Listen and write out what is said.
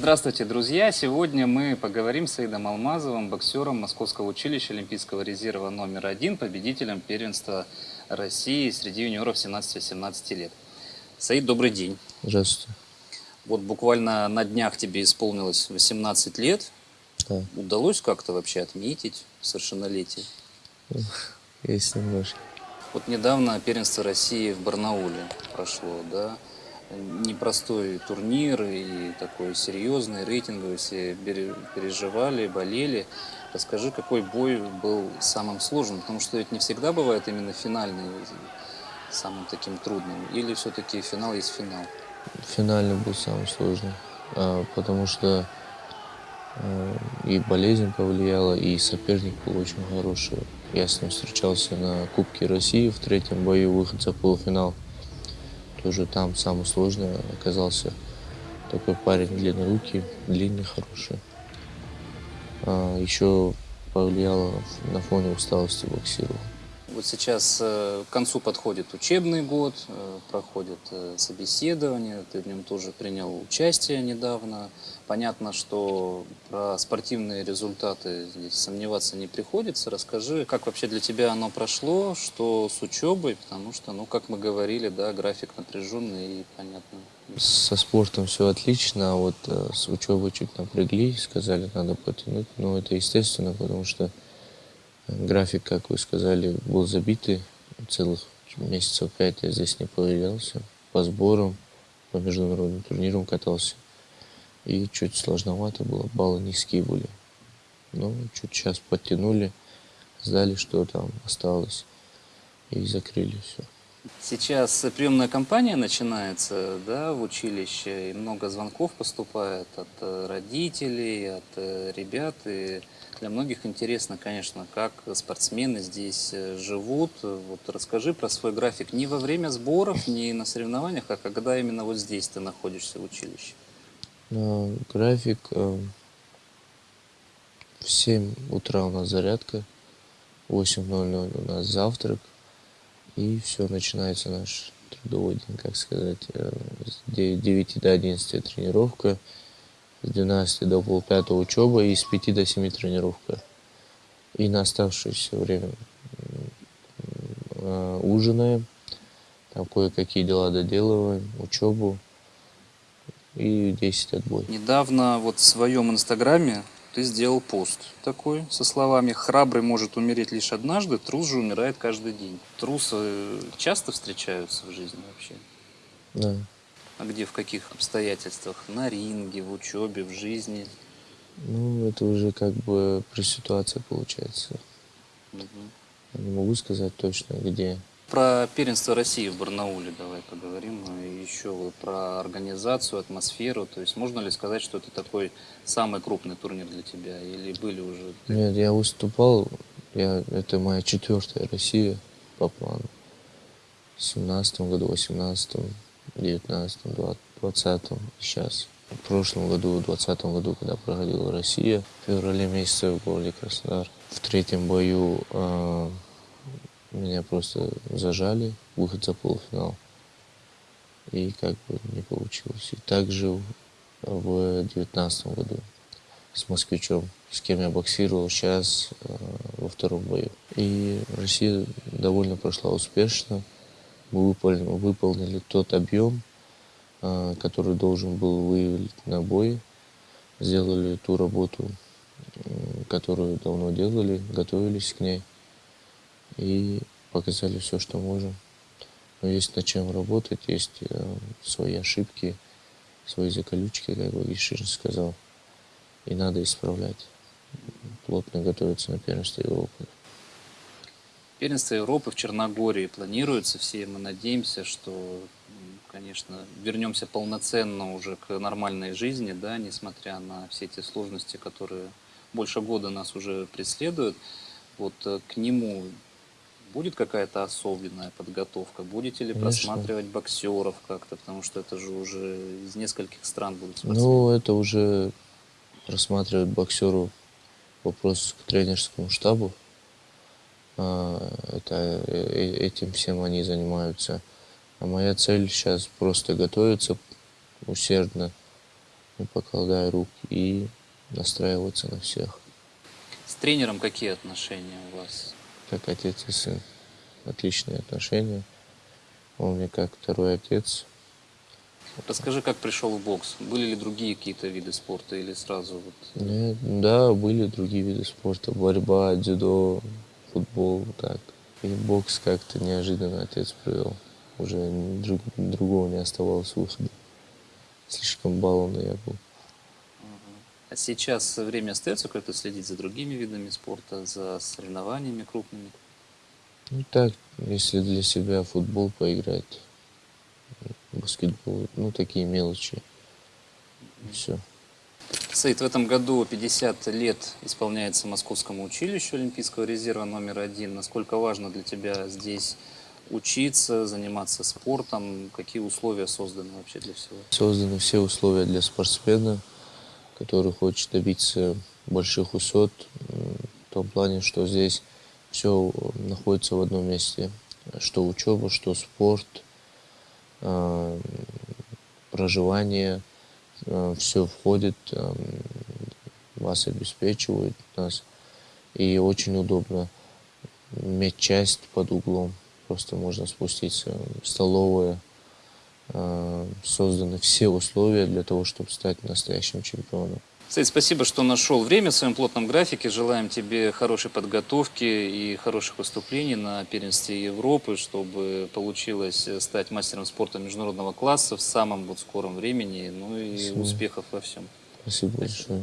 Здравствуйте, друзья! Сегодня мы поговорим с Аидом Алмазовым, боксером Московского училища Олимпийского резерва номер один, победителем первенства России среди юниоров 17-18 лет. Саид, добрый день. Здравствуйте. Вот буквально на днях тебе исполнилось 18 лет. Да. Удалось как-то вообще отметить совершеннолетие? Есть немножко. Вот недавно первенство России в Барнауле прошло, да? Непростой турнир и такой серьезный, рейтинговый, все переживали, болели. Расскажи, какой бой был самым сложным, потому что ведь не всегда бывает именно финальный самым таким трудным, или все-таки финал есть финал? Финальный был самый сложный, а, потому что а, и болезнь повлияла, и соперник был очень хороший. Я с ним встречался на Кубке России в третьем бою, выход за полуфинал. Тоже там самый сложный оказался такой парень длиннорукий, длинный, хороший. А, еще повлияло на фоне усталости боксировал. Вот сейчас э, к концу подходит учебный год, э, проходит э, собеседование, ты в нем тоже принял участие недавно. Понятно, что про спортивные результаты здесь сомневаться не приходится. Расскажи, как вообще для тебя оно прошло, что с учебой, потому что, ну, как мы говорили, да, график напряженный и понятно. Со спортом все отлично, а вот с учебой чуть напрягли, сказали, надо потянуть. Но это естественно, потому что График, как вы сказали, был забитый. Целых месяцев пять я здесь не появлялся. По сборам, по международным турнирам катался. И чуть сложновато было, баллы низкие были. Но чуть сейчас подтянули, сдали, что там осталось. И закрыли все. Сейчас приемная кампания начинается да, в училище, и много звонков поступает от э, родителей, от э, ребят. И для многих интересно, конечно, как спортсмены здесь э, живут. Вот расскажи про свой график не во время сборов, не на соревнованиях, а когда именно вот здесь ты находишься в училище. Ну, график э, в 7 утра у нас зарядка, в 8.00 у нас завтрак, и все, начинается наш трудовой день, как сказать, э, с 9 до 11 тренировка, с 12 до полпятого учеба и с 5 до 7 тренировка. И на оставшееся время э, ужинаем, там кое-какие дела доделываем, учебу и 10 отбой. Недавно вот в своем инстаграме ты сделал пост такой со словами «Храбрый может умереть лишь однажды, трус же умирает каждый день». Трусы часто встречаются в жизни вообще? Да. А где, в каких обстоятельствах? На ринге, в учебе, в жизни? Ну, это уже как бы при ситуации получается. Угу. Не могу сказать точно, где. Про первенство России в Барнауле давай поговорим. И еще про организацию, атмосферу. То есть можно ли сказать, что это такой самый крупный турнир для тебя? Или были уже? Нет, я выступал. Я, это моя четвертая Россия по плану. В семнадцатом году, восемнадцатом. 19 20 сейчас. В прошлом году, в 2020 году, когда проходила Россия, в феврале месяце в городе Краснодар, в третьем бою э, меня просто зажали, выход за полуфинал. И как бы не получилось. И также в 2019 году с москвичом, с кем я боксировал сейчас э, во втором бою. И Россия довольно прошла успешно мы выполнили, выполнили тот объем, а, который должен был выявить на бой. Сделали ту работу, которую давно делали, готовились к ней и показали все, что можем. Но есть над чем работать, есть э, свои ошибки, свои заколючки, как бы Ишин сказал. И надо исправлять. Плотно готовиться на первенство Европы. Первенство Европы в Черногории планируется. Все мы надеемся, что, конечно, вернемся полноценно уже к нормальной жизни, да, несмотря на все эти сложности, которые больше года нас уже преследуют. Вот э, к нему будет какая-то особенная подготовка? Будете ли Конечно. просматривать боксеров как-то? Потому что это же уже из нескольких стран будут спортсмены. Ну, это уже рассматривают боксеров вопрос к тренерскому штабу. А, это, э, э, этим всем они занимаются. А моя цель сейчас просто готовиться усердно, не покладая рук и настраиваться на всех. С тренером какие отношения у вас? Как отец и сын. Отличные отношения. Он мне как второй отец. Расскажи, как пришел в бокс? Были ли другие какие-то виды спорта или сразу вот... Нет, да, были другие виды спорта. Борьба, дзюдо, футбол, так. И бокс как-то неожиданно отец привел. Уже друг- другого не оставалось выхода. Слишком баллонный я был. А сейчас время остается как-то следить за другими видами спорта, за соревнованиями крупными? Ну так, если для себя футбол поиграть, баскетбол, ну такие мелочи. Все. Саид, в этом году 50 лет исполняется Московскому училищу Олимпийского резерва номер один. Насколько важно для тебя здесь учиться, заниматься спортом? Какие условия созданы вообще для всего? Созданы все условия для спортсмена, который хочет добиться больших высот, м, в том плане, что здесь все находится в одном месте. Что учеба, что спорт, а, проживание, все входит, а, вас обеспечивают нас. И очень удобно медчасть под углом. Просто можно спуститься столовая. А, Созданы все условия для того, чтобы стать настоящим чемпионом. Саид, спасибо, что нашел время в своем плотном графике. Желаем тебе хорошей подготовки и хороших выступлений на первенстве Европы, чтобы получилось стать мастером спорта международного класса в самом вот скором времени. Ну и Спасибо. успехов во всем. Спасибо большое.